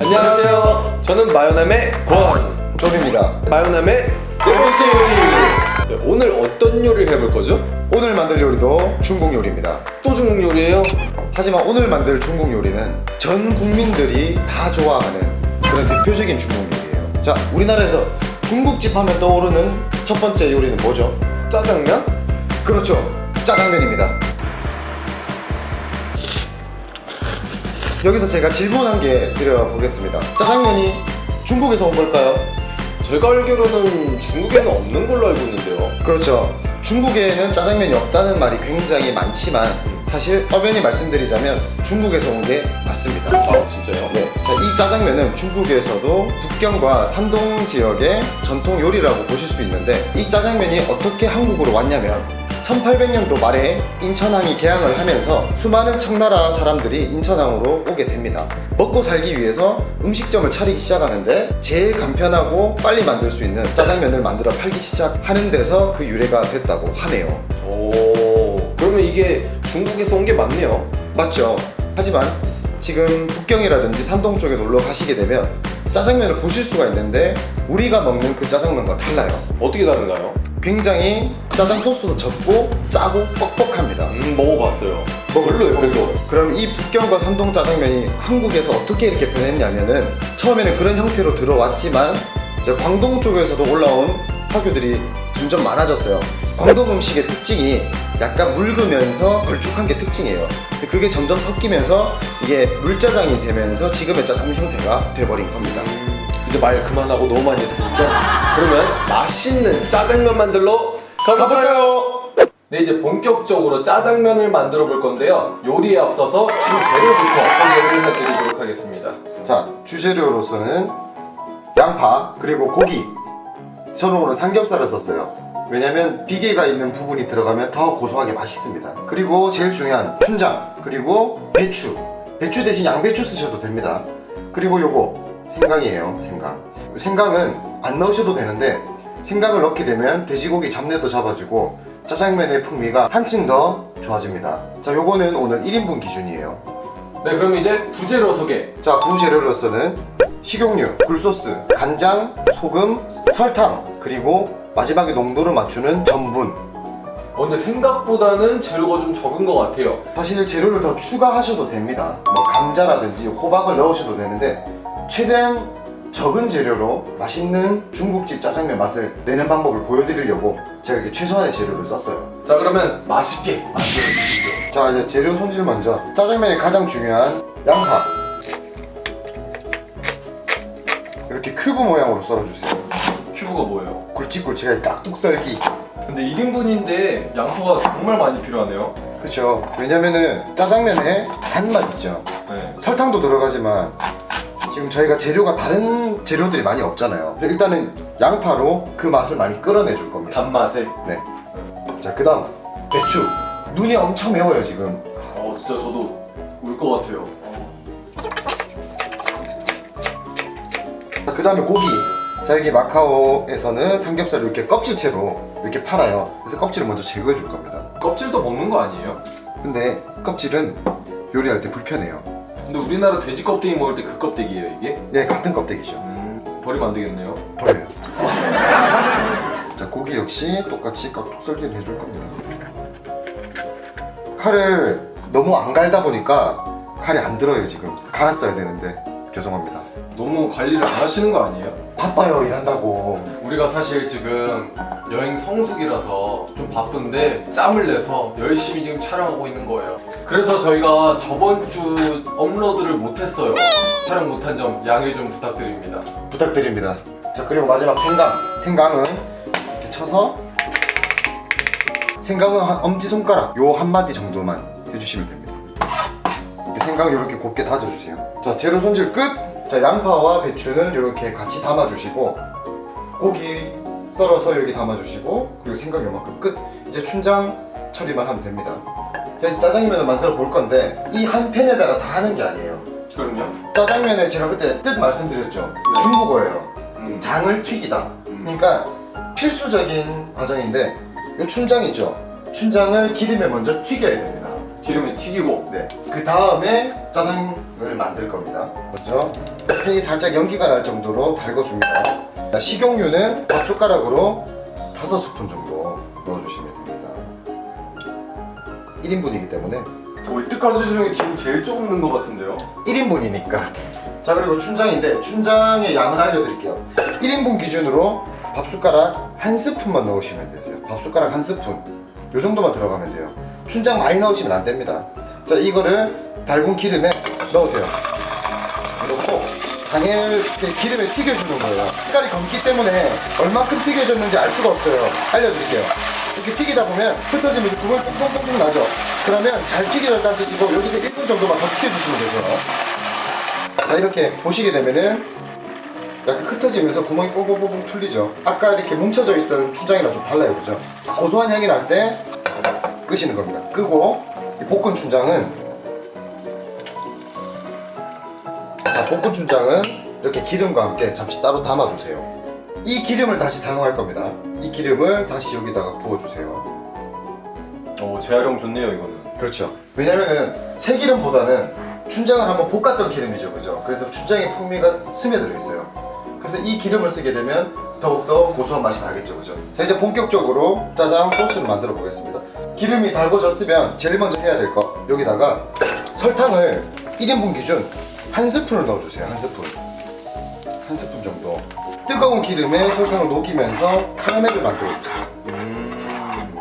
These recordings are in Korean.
안녕하세요. 저는 마요남의 권. 존입니다 마요남의 네 번째 요리. 네, 오늘 어떤 요리를 해볼 거죠? 오늘 만들 요리도 중국 요리입니다 또 중국 요리예요? 하지만 오늘 만들 중국 요리는 전 국민들이 다 좋아하는 그런 대표적인 중국 요리예요 자 우리나라에서 중국집 하면 떠오르는 첫 번째 요리는 뭐죠? 짜장면? 그렇죠 짜장면입니다 여기서 제가 질문 한 개 드려보겠습니다 짜장면이 중국에서 온 걸까요? 제가 알기로는 중국에는 없는 걸로 알고 있는데요. 그렇죠. 중국에는 짜장면이 없다는 말이 굉장히 많지만 사실 엄연히 말씀드리자면 중국에서 온 게 맞습니다. 아 진짜요? 네, 자, 이 짜장면은 중국에서도 북경과 산동 지역의 전통 요리라고 보실 수 있는데 이 짜장면이 어떻게 한국으로 왔냐면 1800년도 말에 인천항이 개항을 하면서 수많은 청나라 사람들이 인천항으로 오게 됩니다. 먹고 살기 위해서 음식점을 차리기 시작하는데 제일 간편하고 빨리 만들 수 있는 짜장면을 만들어 팔기 시작하는 데서 그 유래가 됐다고 하네요. 오. 그러면 이게 중국에서 온 게 맞네요. 맞죠? 하지만 지금 북경이라든지 산동 쪽에 놀러 가시게 되면 짜장면을 보실 수가 있는데 우리가 먹는 그 짜장면과 달라요. 어떻게 다른가요? 굉장히 짜장 소스도 적고 짜고 뻑뻑합니다. 음 먹어봤어요. 뭐 별로예요, 별로. 그럼 이 북경과 산동 짜장면이 한국에서 어떻게 이렇게 변했냐면은 처음에는 그런 형태로 들어왔지만 이제 광동 쪽에서도 올라온 화교들이 점점 많아졌어요. 광동 음식의 특징이 약간 묽으면서 걸쭉한 게 특징이에요. 그게 점점 섞이면서 이게 물짜장이 되면서 지금의 짜장면 형태가 돼버린 겁니다. 이제 말 그만하고 너무 많이 했으니까. 그러면 맛있는 짜장면 만들러 가볼까요? 네 이제 본격적으로 짜장면을 만들어 볼 건데요. 요리에 앞서서 주재료부터 소개를 해드리도록 하겠습니다. 자, 주재료로서는 양파 그리고 고기. 저는 오늘 삼겹살을 썼어요. 왜냐면 비계가 있는 부분이 들어가면 더 고소하게 맛있습니다. 그리고 제일 중요한 춘장 그리고 배추. 배추 대신 양배추 쓰셔도 됩니다. 그리고 요거 생강이에요 생강. 생강은 안 넣으셔도 되는데 생강을 넣게 되면 돼지고기 잡내도 잡아주고 짜장면의 풍미가 한층 더 좋아집니다. 자 요거는 오늘 1인분 기준이에요. 네 그럼 이제 부재료 소개. 자, 부재료로서는 식용유, 굴소스, 간장, 소금, 설탕, 그리고 마지막에 농도를 맞추는 전분. 어, 근데 생각보다는 재료가 좀 적은 것 같아요. 사실 재료를 더 추가하셔도 됩니다. 뭐 감자라든지 호박을 넣으셔도 되는데 최대한 적은 재료로 맛있는 중국집 짜장면 맛을 내는 방법을 보여드리려고 제가 이렇게 최소한의 재료를 썼어요. 자 그러면 맛있게 만들어 주시죠 자, 이제 재료 손질 먼저. 짜장면의 가장 중요한 양파. 이렇게 큐브 모양으로 썰어주세요. 큐브가 뭐예요? 굵직굵직하게 깍둑 썰기. 근데 1인분인데 양파가 정말 많이 필요하네요 그렇죠. 왜냐면은 짜장면에 단맛 있죠. 네. 설탕도 들어가지만 지금 저희가 재료가 다른 재료들이 많이 없잖아요. 그래서 일단은 양파로 그 맛을 많이 끌어내 줄 겁니다. 단맛을 네. 자, 그 다음 배추. 눈이 엄청 매워요 지금. 어 진짜 저도 울 것 같아요 자, 그다음에 고기. 자, 여기 마카오에서는 삼겹살을 이렇게 껍질채로 이렇게 팔아요. 그래서 껍질을 먼저 제거해 줄 겁니다. 껍질도 먹는 거 아니에요? 근데 껍질은 요리할 때 불편해요. 근데 우리나라 돼지 껍데기 먹을 때 그 껍데기예요 이게? 네, 같은 껍데기죠. 음, 버리면 안 되겠네요 버려요. 자 고기 역시 똑같이 깍둑 썰기를 해줄 겁니다. 칼을 너무 안 갈다 보니까 칼이 안 들어요 지금. 갈았어야 되는데 죄송합니다. 너무 관리를 안 하시는 거 아니에요? 바빠요 일한다고. 우리가 사실 지금 여행 성수기라서 좀 바쁜데 짬을 내서 열심히 지금 촬영하고 있는 거예요 그래서 저희가 저번 주 업로드를 못했어요 촬영 못한 점 양해 좀 부탁드립니다 부탁드립니다. 자 그리고 마지막 생강. 생강은 이렇게 쳐서 생강은 한 엄지 손가락 요 한 마디 정도만 해주시면 됩니다. 이렇게 생강 이렇게 곱게 다져주세요. 자 재료 손질 끝. 자 양파와 배추는 이렇게 같이 담아주시고 고기 썰어서 여기 담아주시고 그리고 생강 요만큼 끝. 이제 춘장 처리만 하면 됩니다. 자 이제 짜장면을 만들어 볼 건데 이 한 팬에다가 다 하는 게 아니에요. 그럼요 짜장면에 제가 그때 뜻 말씀드렸죠. 중국어예요. 음. 장을 튀기다. 그러니까 필수적인 과정인데 이 춘장이죠. 춘장을 기름에 먼저 튀겨야 됩니다. 기름에 튀기고 네. 그 다음에 짜장을 만들 겁니다. 먼저 팬이 살짝 연기가 날 정도로 달궈줍니다. 자, 식용유는 밥 숟가락으로 5스푼 정도 넣어주시면 됩니다. 1인분이기 때문에 오, 이때까지 중에 기름 제일 조금 넣은 것 같은데요 1인분이니까. 자 그리고 춘장인데 춘장의 양을 알려드릴게요. 1인분 기준으로 밥 숟가락 한 스푼만 넣으시면 되세요. 밥 숟가락 한 스푼. 요 정도만 들어가면 돼요. 춘장 많이 넣으시면 안 됩니다. 자 이거를 달군 기름에 넣으세요. 장을 이렇게 기름에 튀겨주는 거예요. 색깔이 검기 때문에 얼마큼 튀겨졌는지 알 수가 없어요. 알려드릴게요. 이렇게 튀기다 보면 흩어지면서 구멍이 뽕뽕뽕뽕 나죠. 그러면 잘 튀겨졌다는 뜻이고 여기서 1분 정도만 더 튀겨주시면 되세요. 자 이렇게 보시게 되면은 약간 흩어지면서 구멍이 뽕뽕뽕뽕 뚫리죠. 아까 이렇게 뭉쳐져 있던 춘장이랑 좀 달라요, 그죠? 고소한 향이 날 때 끄시는 겁니다. 끄고 이 볶은 춘장은 볶은 춘장은 이렇게 기름과 함께 잠시 따로 담아두세요. 이 기름을 다시 사용할 겁니다. 이 기름을 다시 여기다가 부어주세요. 오 재활용 좋네요 이거는 그렇죠. 왜냐면은 새기름보다는 춘장을 한번 볶았던 기름이죠, 그죠? 그래서 춘장의 풍미가 스며들어 있어요. 그래서 이 기름을 쓰게 되면 더욱더 고소한 맛이 나겠죠, 그죠? 자, 이제 본격적으로 짜장 소스를 만들어 보겠습니다. 기름이 달궈졌으면 제일 먼저 해야 될 거 여기다가 설탕을 1인분 기준 한 스푼을 넣어주세요, 한 스푼. 한 스푼 정도. 뜨거운 기름에 설탕을 녹이면서 카라멜을 만들어주세요.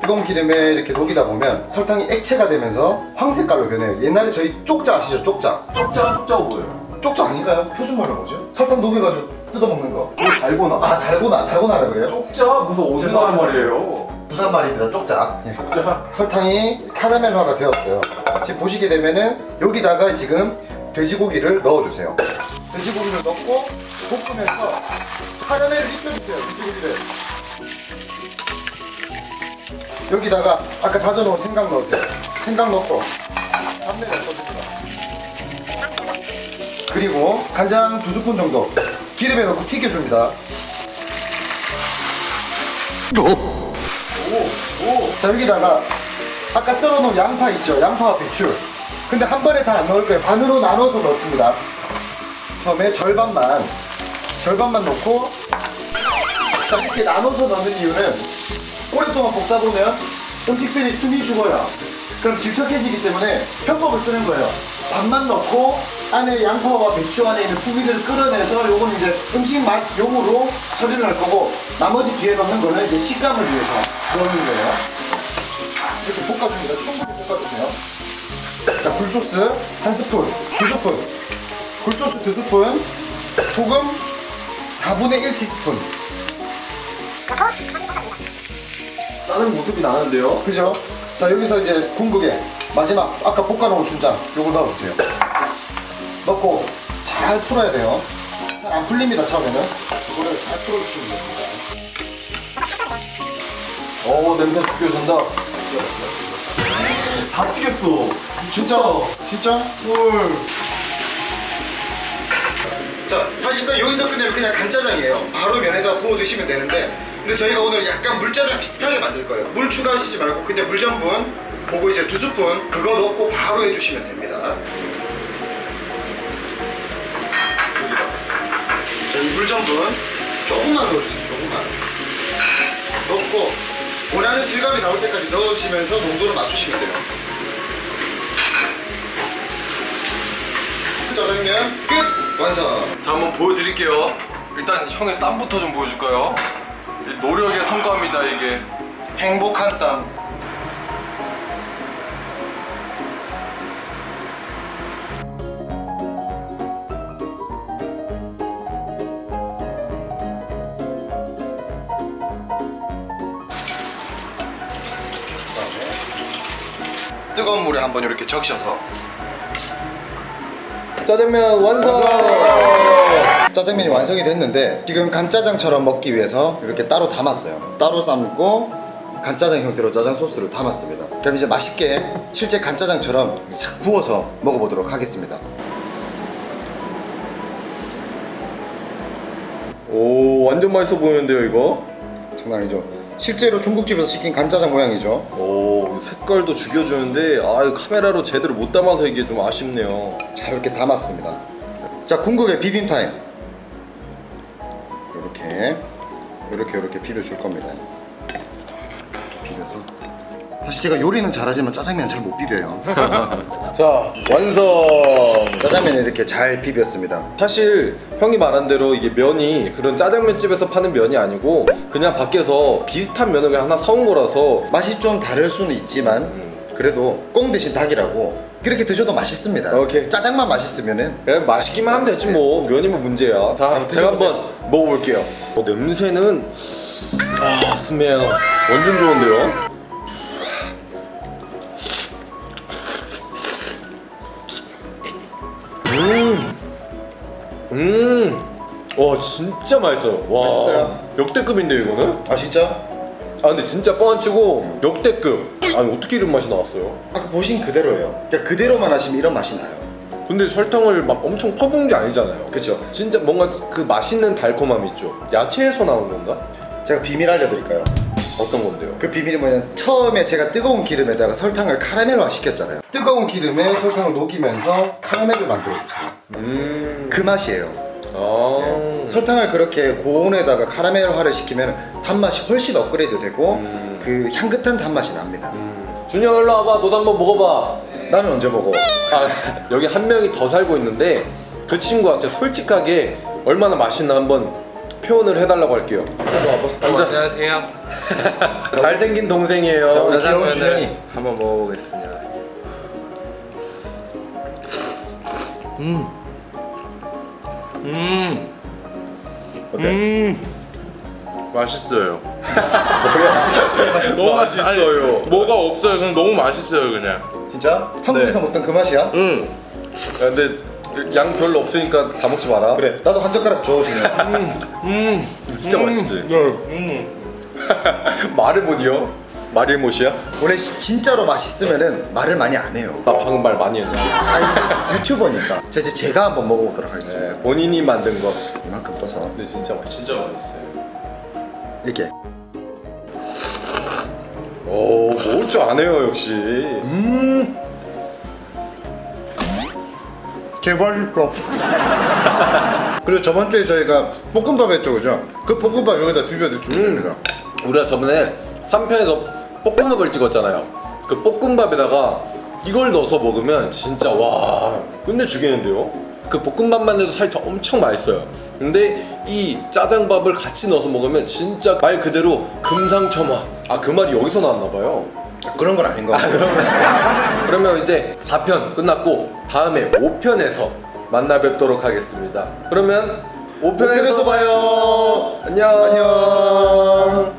뜨거운 기름에 이렇게 녹이다 보면 설탕이 액체가 되면서 황색깔로 변해요. 옛날에 저희 쪽자 아시죠? 쪽자. 쪽자 쪽자 보여요 쪽자 아닌가요? 표준말로 뭐죠? 설탕 녹여가지고 뜯어 먹는 거. 달고나 아 달고나 달고나라 그래요? 쪽자 무슨 죄송합니다. 말이에요 부산 말입니다. 쪽자. 예. 쪽자 설탕이 카라멜화가 되었어요. 지금 보시게 되면은 여기다가 지금 돼지고기를 넣어주세요. 돼지고기를 넣고 볶으면서 카라멜을 입혀주세요. 돼지고기를. 여기다가 아까 다져놓은 생강 넣으세요. 생강 넣고 잡내를 써줍니다. 그리고 간장 두 스푼 정도 기름에 넣고 튀겨줍니다. 자 여기다가 아까 썰어놓은 양파 있죠 양파와 배추 근데 한 번에 다 안 넣을 거예요. 반으로 나눠서 넣습니다. 처음에 절반만 절반만 넣고 자 이렇게 나눠서 넣는 이유는 오랫동안 볶다 보면 음식들이 숨이 죽어요. 그럼 질척해지기 때문에 편법을 쓰는 거예요. 반만 넣고 안에 양파와 배추 안에 있는 풍미들을 끌어내서 요건 이제 음식 맛용으로 처리를 할 거고 나머지 뒤에 넣는 거는 이제 식감을 위해서 넣는 거예요. 이렇게 볶아줍니다. 충분히 볶아주세요. 자, 굴소스 한 스푼, 두 스푼. 굴소스 두 스푼. 소금 4분의 1 티스푼. 다른 모습이 나는데요 그죠? 자, 여기서 이제 궁극의 마지막 아까 볶아놓은 춘장 요걸 넣어주세요. 넣고 잘 풀어야 돼요. 잘 안 풀립니다, 처음에는. 이거를 잘 풀어주시면 됩니다. 오 냄새 죽여준다 다 튀겼어 진짜? 진짜? 헐. 자, 사실상 여기서 끝내면 그냥 간짜장이에요. 바로 면에다 부어 드시면 되는데, 근데 저희가 오늘 약간 물짜장 비슷하게 만들 거예요. 물 추가하시지 말고 그냥 물 전분 보고 이제 두 스푼 그거 넣고 바로 해주시면 됩니다. 자, 이 물 전분 조금만 넣어주세요. 조금만. 넣고 원하는 질감이 나올 때까지 넣으시면서 농도를 맞추시면 돼요. 짜장면 끝! 완성! 자 한번 보여드릴게요 일단 형의 땀부터 좀 보여줄까요? 이 노력의 성과입니다 이게 행복한 땀 뜨거운 물에 한번 이렇게 적셔서 짜장면 완성! 짜장면이 완성이 됐는데 지금 간짜장처럼 먹기 위해서 이렇게 따로 담았어요. 따로 삶고 간짜장 형태로 짜장 소스를 담았습니다. 그럼 이제 맛있게 실제 간짜장처럼 싹 부어서 먹어보도록 하겠습니다. 오 완전 맛있어 보이는데요 이거? 장난 아니죠 실제로 중국집에서 시킨 간짜장 모양이죠. 오오 색깔도 죽여주는데 아 카메라로 제대로 못 담아서 이게 좀 아쉽네요. 자 이렇게 담았습니다. 자 궁극의 비빔 타임. 이렇게 이렇게 이렇게 비벼줄 겁니다 사실 제가 요리는 잘하지만 짜장면 잘 못 비벼요 자 완성. 짜장면 이렇게 잘 비볐습니다 사실 형이 말한 대로 이게 면이 그런 짜장면 집에서 파는 면이 아니고 그냥 밖에서 비슷한 면을 그냥 하나 사온 거라서 맛이 좀 다를 수는 있지만 음. 그래도 꽁 대신 닭이라고 그렇게 드셔도 맛있습니다 오케이. 짜장만 맛있으면은 그냥 맛있기만 하면 되지 뭐 면이면 문제야. 자 한번 제가 드셔보세요. 한번 먹어볼게요. 어, 냄새는 아 스멜 완전 좋은데요. 음, 와 진짜 맛있어요. 와 맛있어요? 역대급인데 이거는? 아 진짜? 아 근데 진짜 뻥 안 치고 역대급. 아니 어떻게 이런 맛이 나왔어요? 아까 보신 그대로예요 그냥 그대로만 하시면 이런 맛이 나요 근데 설탕을 막 엄청 퍼부은 게 아니잖아요. 그쵸 진짜 뭔가 그 맛있는 달콤함 있죠. 야채에서 나온 건가? 제가 비밀 알려드릴까요? 어떤 건데요? 그 비밀이 뭐냐면 처음에 제가 뜨거운 기름에다가 설탕을 카라멜화 시켰잖아요 뜨거운 기름에 설탕을 녹이면서 카라멜을 만들어주세요 음. 그 맛이에요 아. 설탕을 그렇게 고온에다가 카라멜화를 시키면 단맛이 훨씬 업그레이드 되고 음. 그 향긋한 단맛이 납니다 음. 준영 일로 와봐. 너도 한번 먹어봐. 나는 언제 먹어? 아, 여기 한 명이 더 살고 있는데 그 친구한테 솔직하게 얼마나 맛있나 한번 표현을 해달라고 할게요. 어, 앉아. 안녕하세요. 잘생긴 동생이에요. 귀여운 짜장면을 준영이. 한번 먹어보겠습니다. 음 음, 어때? 음, 맛있어요. 너무 맛있어요. 뭐가 없어요. 그냥 너무 맛있어요, 그냥. 진짜? 한국에서 먹던 그 맛이야? 음, 야, 근데 양 별로 없으니까 다 먹지 마라. 그래 나도 한 젓가락 줘 준영 음, 진짜 맛있지? 네, 음. 말을 못 이어? 말을 못이야? 원래 시- 진짜로 맛있으면은 말을 많이 안 해요 나 방금 말 많이 했네. 아니 유튜버니까 자 이제 제가 한번 먹어보도록 하겠습니다 네, 본인이 만든 거. 이만큼 떠서 근데 진짜 맛있어. 진짜 맛있어요. 이렇게 오, 먹을 줄 아네요, 역시. 음 개맛있어 그리고 저번 주에 저희가 볶음밥 했죠 그죠? 그 볶음밥 여기다 비벼 드시면 됩니다 우리가 저번에 3편에서 볶음밥을 찍었잖아요. 그 볶음밥에다가 이걸 넣어서 먹으면 진짜 와 끝내 주겠는데요? 그 볶음밥만 해도 살짝 엄청 맛있어요. 근데 이 짜장밥을 같이 넣어서 먹으면 진짜 말 그대로 금상첨화. 아 그 말이 여기서 나왔나 봐요. 그런 건 아닌 것 같아요 그러면 이제 4편 끝났고 다음에 5편에서 만나 뵙도록 하겠습니다. 그러면 5편에서 봐요. 안녕. 안녕